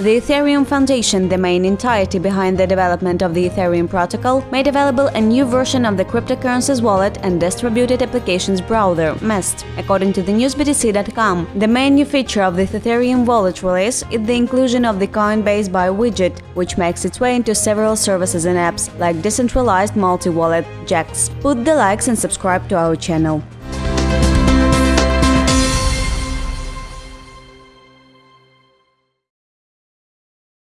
The Ethereum Foundation, the main entity behind the development of the Ethereum protocol, made available a new version of the cryptocurrency's wallet and distributed applications browser, Mist. According to the newsbtc.com, the main new feature of the Ethereum wallet release is the inclusion of the Coinbase Buy widget, which makes its way into several services and apps, like decentralized multi-wallet, Jaxx. Put the likes and subscribe to our channel.